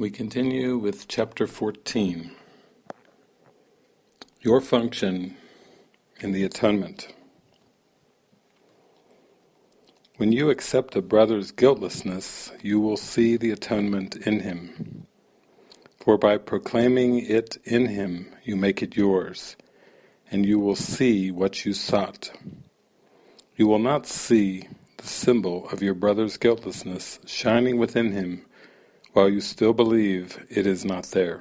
We continue with chapter 14. Your function in the atonement. When you accept a brother's guiltlessness, you will see the atonement in him. For by proclaiming it in him, you make it yours, and you will see what you sought. You will not see the symbol of your brother's guiltlessness shining within him while you still believe it is not there.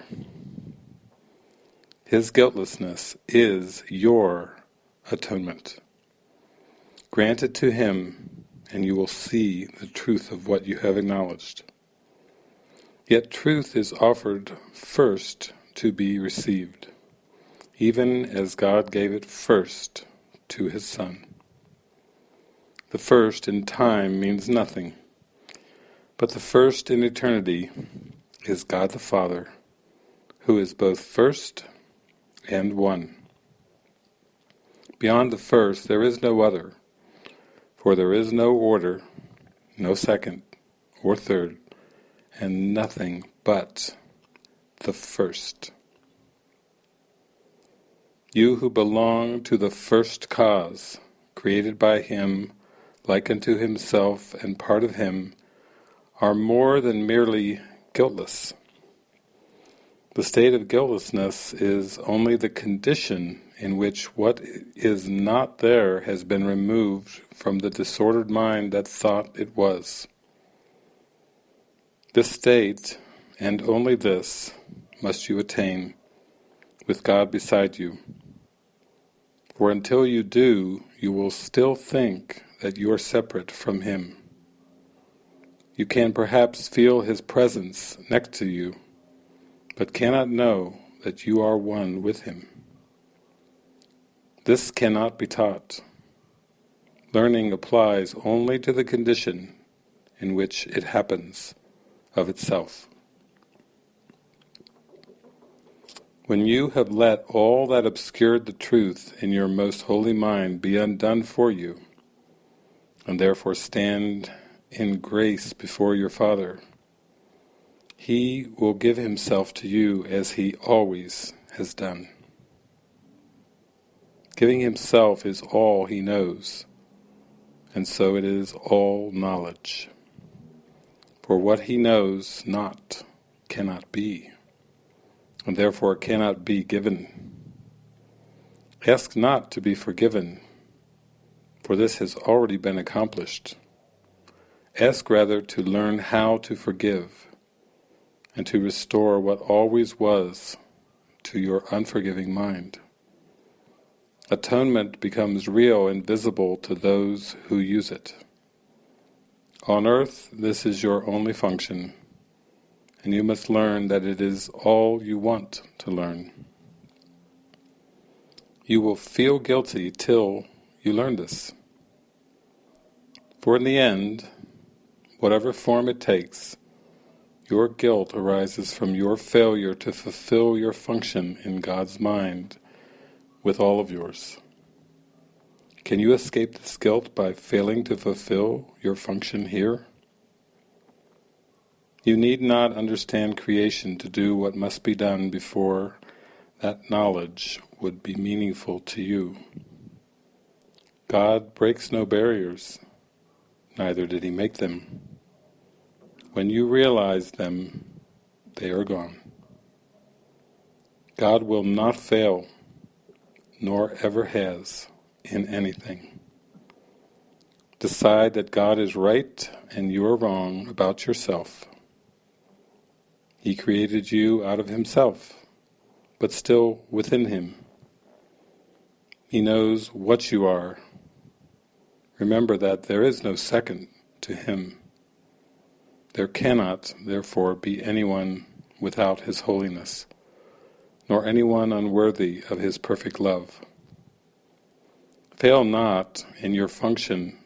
His guiltlessness is your atonement. Grant it to him and you will see the truth of what you have acknowledged. Yet truth is offered first to be received, even as God gave it first to His Son. The first in time means nothing but the first in eternity is God the Father, who is both first and one. Beyond the first there is no other, for there is no order, no second or third, and nothing but the first. You who belong to the first cause, created by Him, like unto Himself and part of Him, are more than merely guiltless. The state of guiltlessness is only the condition in which what is not there has been removed from the disordered mind that thought it was. This state, and only this, must you attain, with God beside you. For until you do, you will still think that you are separate from Him. You can perhaps feel His presence next to you, but cannot know that you are one with Him. This cannot be taught. Learning applies only to the condition in which it happens of itself. When you have let all that obscured the truth in your most holy mind be undone for you, and therefore stand in grace before your Father. He will give Himself to you as He always has done. Giving Himself is all He knows, and so it is all knowledge. For what He knows not cannot be, and therefore cannot be given. Ask not to be forgiven, for this has already been accomplished. Ask rather to learn how to forgive and to restore what always was to your unforgiving mind. Atonement becomes real and visible to those who use it. On earth this is your only function, and you must learn that it is all you want to learn. You will feel guilty till you learn this. For in the end, whatever form it takes, your guilt arises from your failure to fulfill your function in God's mind with all of yours. Can you escape this guilt by failing to fulfill your function here? You need not understand creation to do what must be done before that knowledge would be meaningful to you. God breaks no barriers, neither did he make them. When you realize them, they are gone. God will not fail, nor ever has, in anything. Decide that God is right and you are wrong about yourself. He created you out of Himself, but still within Him. He knows what you are. Remember that there is no second to Him. There cannot, therefore, be anyone without His holiness, nor anyone unworthy of His perfect love. Fail not in your function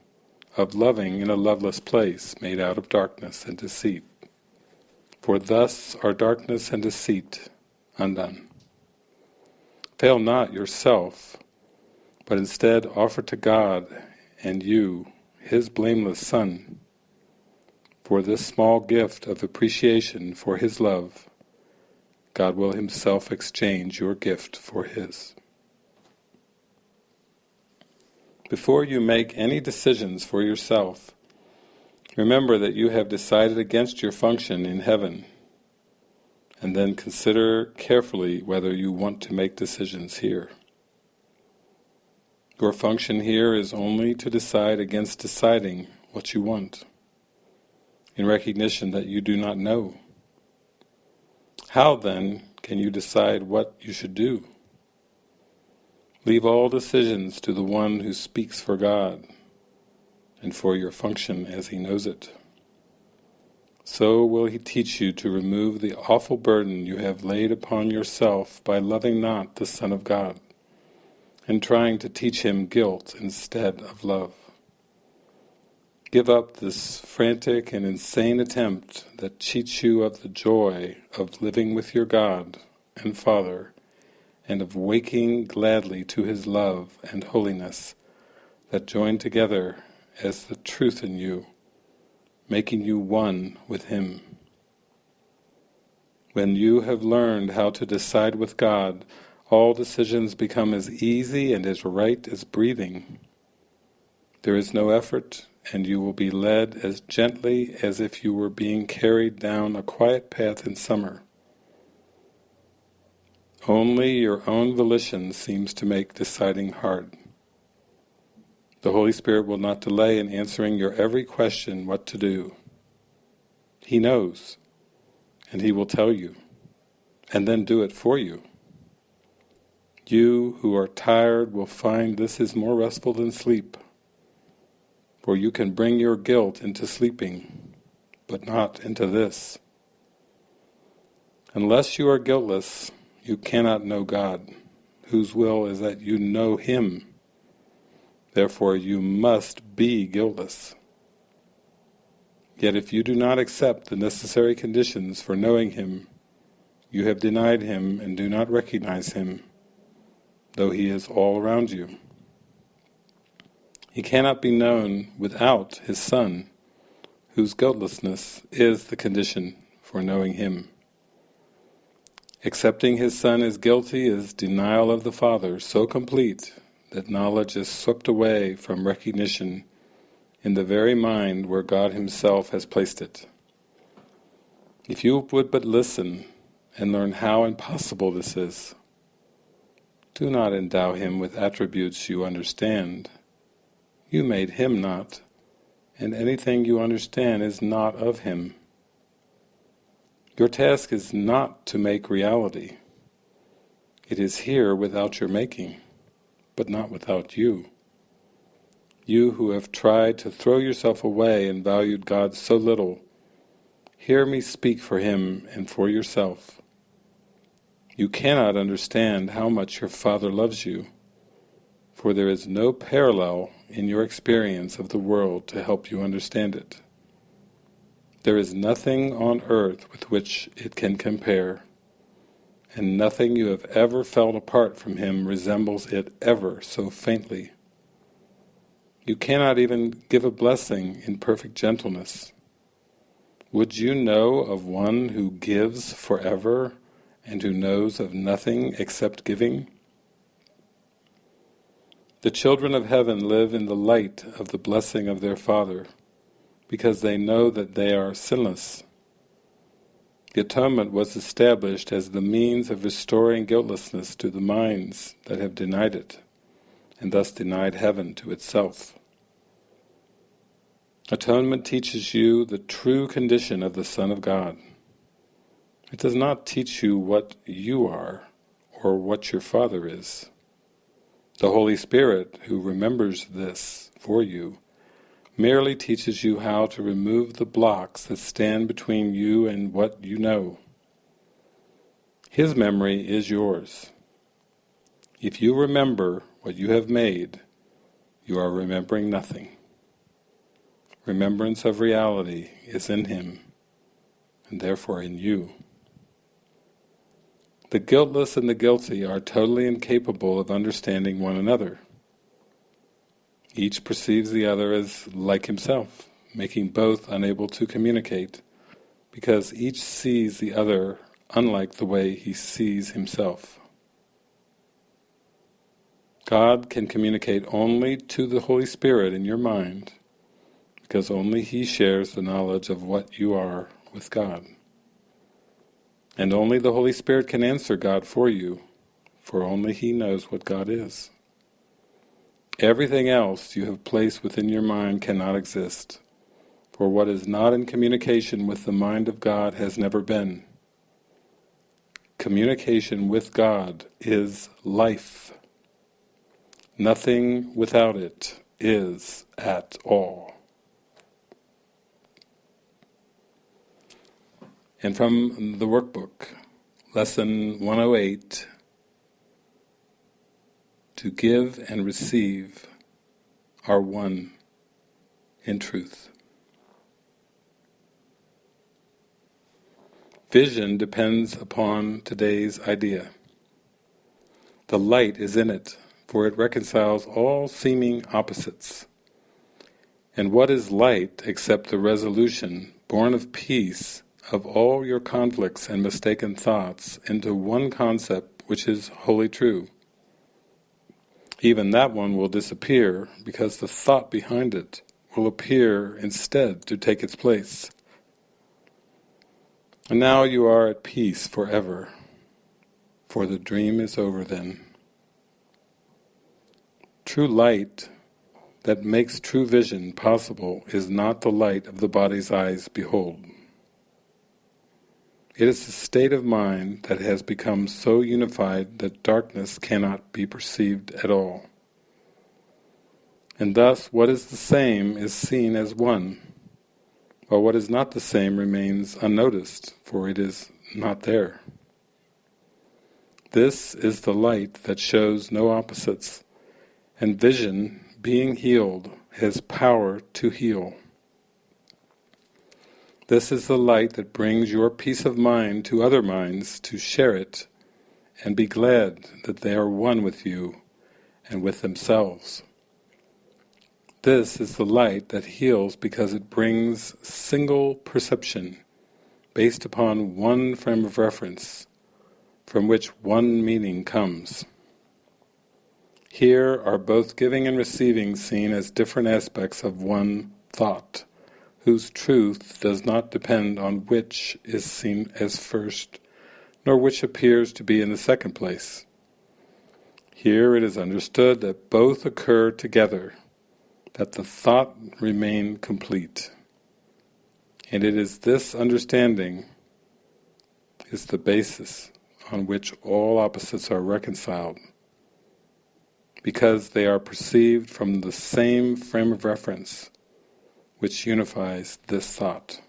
of loving in a loveless place made out of darkness and deceit, for thus are darkness and deceit undone. Fail not yourself, but instead offer to God and you His blameless Son, for this small gift of appreciation for His love, God will Himself exchange your gift for His. Before you make any decisions for yourself, remember that you have decided against your function in heaven, and then consider carefully whether you want to make decisions here. Your function here is only to decide against deciding what you want, in recognition that you do not know. How then can you decide what you should do? Leave all decisions to the one who speaks for God and for your function as he knows it. So will he teach you to remove the awful burden you have laid upon yourself by loving not the Son of God and trying to teach him guilt instead of love. Give up this frantic and insane attempt that cheats you of the joy of living with your God and Father and of waking gladly to His love and holiness that join together as the truth in you, making you one with Him. When you have learned how to decide with God all decisions become as easy and as right as breathing. There is no effort, and you will be led as gently as if you were being carried down a quiet path in summer. Only your own volition seems to make deciding hard. The Holy Spirit will not delay in answering your every question what to do. He knows, and He will tell you, and then do it for you. You who are tired will find this is more restful than sleep, for you can bring your guilt into sleeping, but not into this. Unless you are guiltless, you cannot know God, whose will is that you know Him. Therefore you must be guiltless. Yet if you do not accept the necessary conditions for knowing Him, you have denied Him and do not recognize Him though he is all around you. He cannot be known without his Son, whose guiltlessness is the condition for knowing him. Accepting his Son as guilty is denial of the Father so complete that knowledge is swept away from recognition in the very mind where God himself has placed it. If you would but listen and learn how impossible this is, do not endow him with attributes you understand. You made him not, and anything you understand is not of him. Your task is not to make reality. It is here without your making, but not without you. You who have tried to throw yourself away and valued God so little, hear me speak for Him and for yourself. You cannot understand how much your Father loves you, for there is no parallel in your experience of the world to help you understand it. There is nothing on earth with which it can compare, and nothing you have ever felt apart from Him resembles it ever so faintly. You cannot even give a blessing in perfect gentleness. Would you know of one who gives forever and who knows of nothing except giving? The children of heaven live in the light of the blessing of their Father, because they know that they are sinless. The atonement was established as the means of restoring guiltlessness to the minds that have denied it, and thus denied heaven to itself. Atonement teaches you the true condition of the Son of God. It does not teach you what you are or what your Father is. The Holy Spirit, who remembers this for you, merely teaches you how to remove the blocks that stand between you and what you know. His memory is yours. If you remember what you have made, you are remembering nothing. Remembrance of reality is in Him, and therefore in you. The guiltless and the guilty are totally incapable of understanding one another. Each perceives the other as like himself, making both unable to communicate, because each sees the other unlike the way he sees himself. God can communicate only to the Holy Spirit in your mind, because only He shares the knowledge of what you are with God. And only the Holy Spirit can answer God for you, for only He knows what God is. Everything else you have placed within your mind cannot exist, for what is not in communication with the mind of God has never been. Communication with God is life. Nothing without it is at all. And from the workbook, lesson 108, to give and receive are one in truth. Vision depends upon today's idea. The light is in it, for it reconciles all seeming opposites. And what is light except the resolution, born of peace, of all your conflicts and mistaken thoughts into one concept which is wholly true. Even that one will disappear because the thought behind it will appear instead to take its place. And now you are at peace forever, for the dream is over then. True light that makes true vision possible is not the light of the body's eyes behold. It is the state of mind that has become so unified that darkness cannot be perceived at all. And thus what is the same is seen as one, while what is not the same remains unnoticed, for it is not there. This is the light that shows no opposites, and vision, being healed, has power to heal. This is the light that brings your peace of mind to other minds to share it and be glad that they are one with you and with themselves. This is the light that heals because it brings single perception based upon one frame of reference from which one meaning comes. Here are both giving and receiving seen as different aspects of one thought whose truth does not depend on which is seen as first, nor which appears to be in the second place. Here it is understood that both occur together, that the thought remain complete. And it is this understanding is the basis on which all opposites are reconciled, because they are perceived from the same frame of reference, which unifies this thought.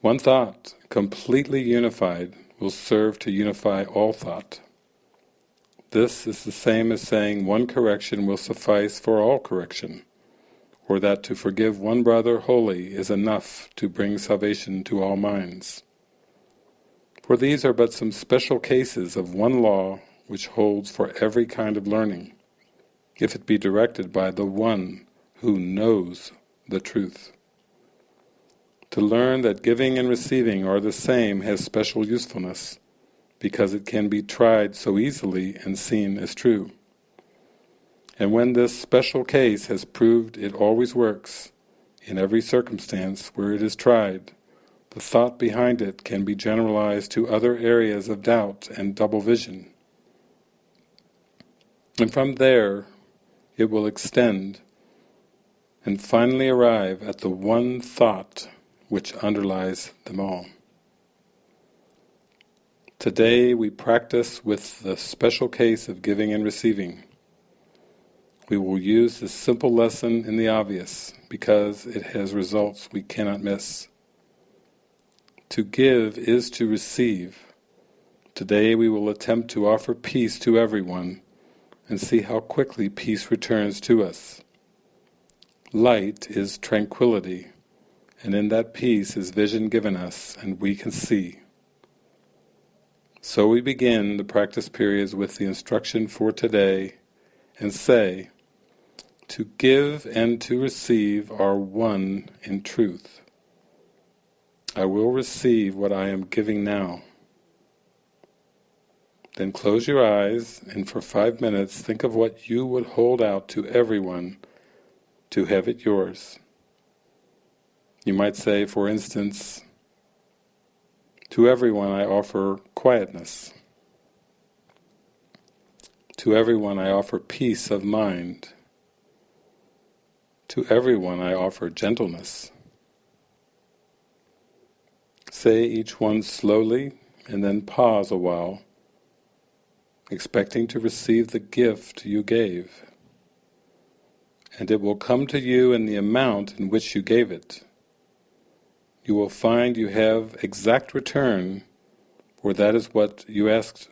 One thought, completely unified, will serve to unify all thought. This is the same as saying one correction will suffice for all correction, or that to forgive one brother wholly is enough to bring salvation to all minds. For these are but some special cases of one law which holds for every kind of learning, if it be directed by the One who knows the truth. To learn that giving and receiving are the same has special usefulness, because it can be tried so easily and seen as true. And when this special case has proved it always works, in every circumstance where it is tried, the thought behind it can be generalized to other areas of doubt and double vision. And from there it will extend and finally arrive at the one thought which underlies them all. Today we practice with the special case of giving and receiving. We will use this simple lesson in the obvious because it has results we cannot miss. To give is to receive. Today we will attempt to offer peace to everyone and see how quickly peace returns to us. Light is tranquility, and in that peace is vision given us, and we can see. So we begin the practice periods with the instruction for today and say, To give and to receive are one in truth. I will receive what I am giving now. Then close your eyes and for five minutes think of what you would hold out to everyone to have it yours. You might say, for instance, to everyone I offer quietness. To everyone I offer peace of mind. To everyone I offer gentleness. Say each one slowly and then pause a while, expecting to receive the gift you gave. And it will come to you in the amount in which you gave it. You will find you have exact return, for that is what you asked.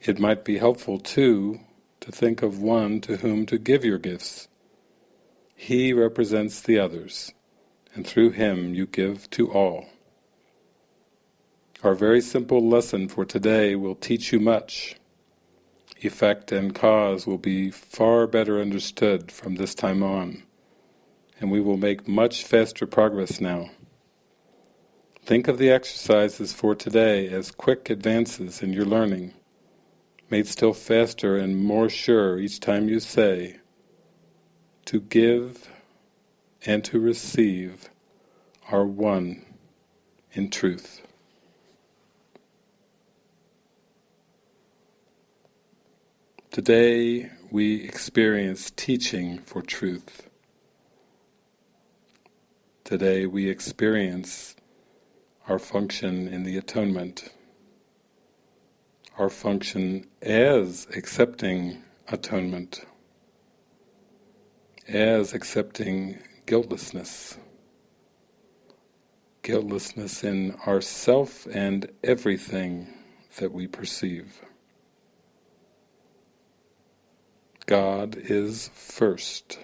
It might be helpful too to think of one to whom to give your gifts. He represents the others and through him you give to all. Our very simple lesson for today will teach you much. Effect and cause will be far better understood from this time on, and we will make much faster progress now. Think of the exercises for today as quick advances in your learning, made still faster and more sure each time you say, to give and to receive are one in truth. Today we experience teaching for truth. Today we experience our function in the atonement, our function as accepting atonement, as accepting guiltlessness, guiltlessness in ourself and everything that we perceive. God is first.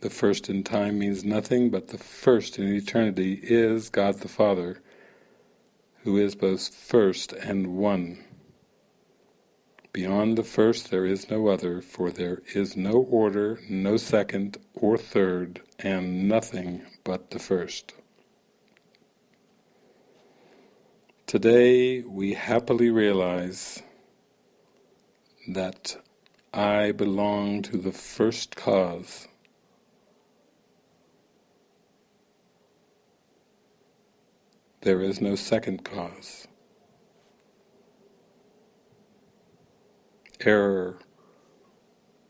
The first in time means nothing, but the first in eternity is God the Father, who is both first and one. Beyond the first there is no other, for there is no order, no second or third, and nothing but the first. Today we happily realize that I belong to the first cause. There is no second cause. error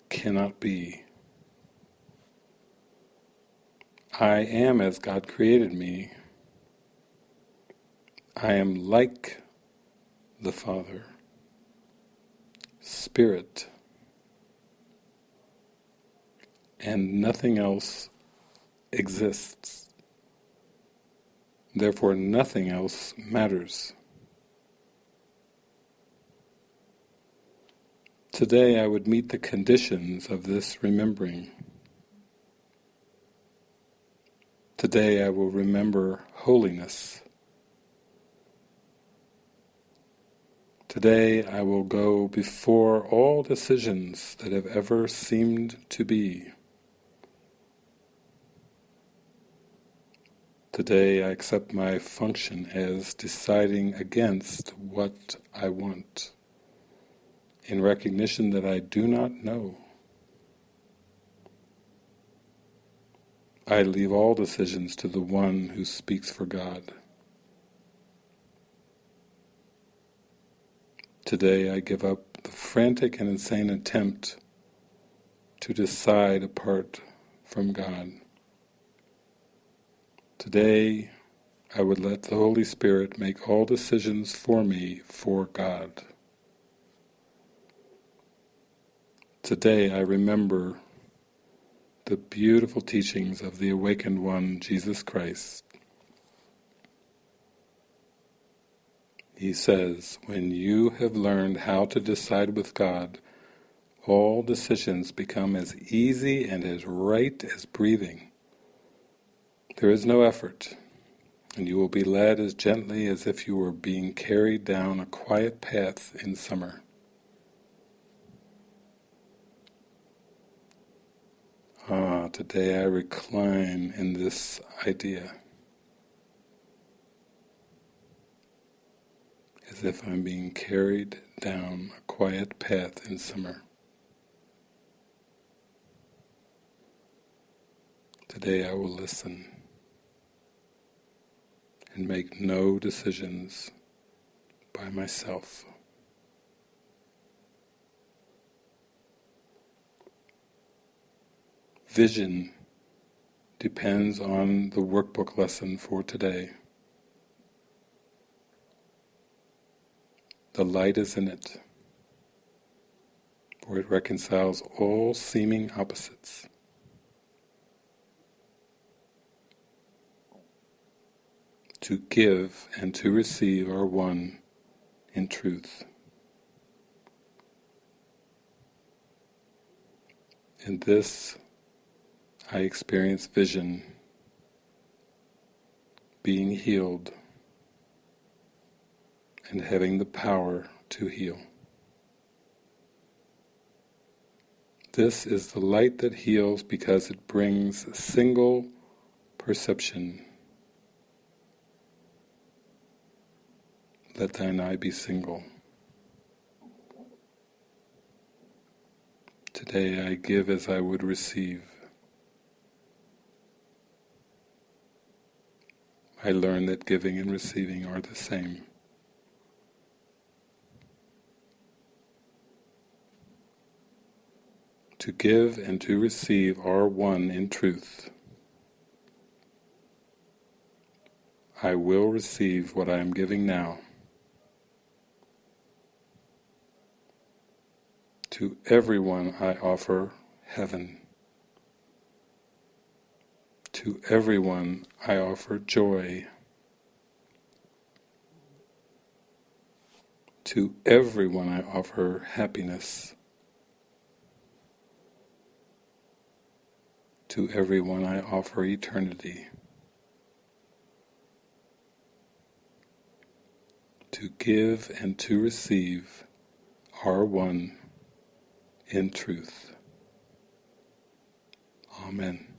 cannot be. I am as God created me. I am like the Father, Spirit, and nothing else exists. Therefore nothing else matters. Today I would meet the conditions of this remembering. Today I will remember holiness. Today I will go before all decisions that have ever seemed to be. Today I accept my function as deciding against what I want in recognition that I do not know. I leave all decisions to the one who speaks for God. Today I give up the frantic and insane attempt to decide apart from God. Today I would let the Holy Spirit make all decisions for me for God. Today I remember the beautiful teachings of the Awakened One, Jesus Christ. He says, when you have learned how to decide with God, all decisions become as easy and as right as breathing. There is no effort, and you will be led as gently as if you were being carried down a quiet path in summer. Ah, today I recline in this idea as if I'm being carried down a quiet path in summer. Today I will listen and make no decisions by myself. Vision depends on the workbook lesson for today. The light is in it, for it reconciles all seeming opposites. To give and to receive are one in truth. In this I experience vision, being healed, and having the power to heal. This is the light that heals because it brings single perception. Let thine eye be single. Today I give as I would receive. I learn that giving and receiving are the same. To give and to receive are one in truth. I will receive what I am giving now. To everyone I offer heaven. To everyone I offer joy. To everyone I offer happiness. To everyone I offer eternity. To give and to receive are one in truth. Amen.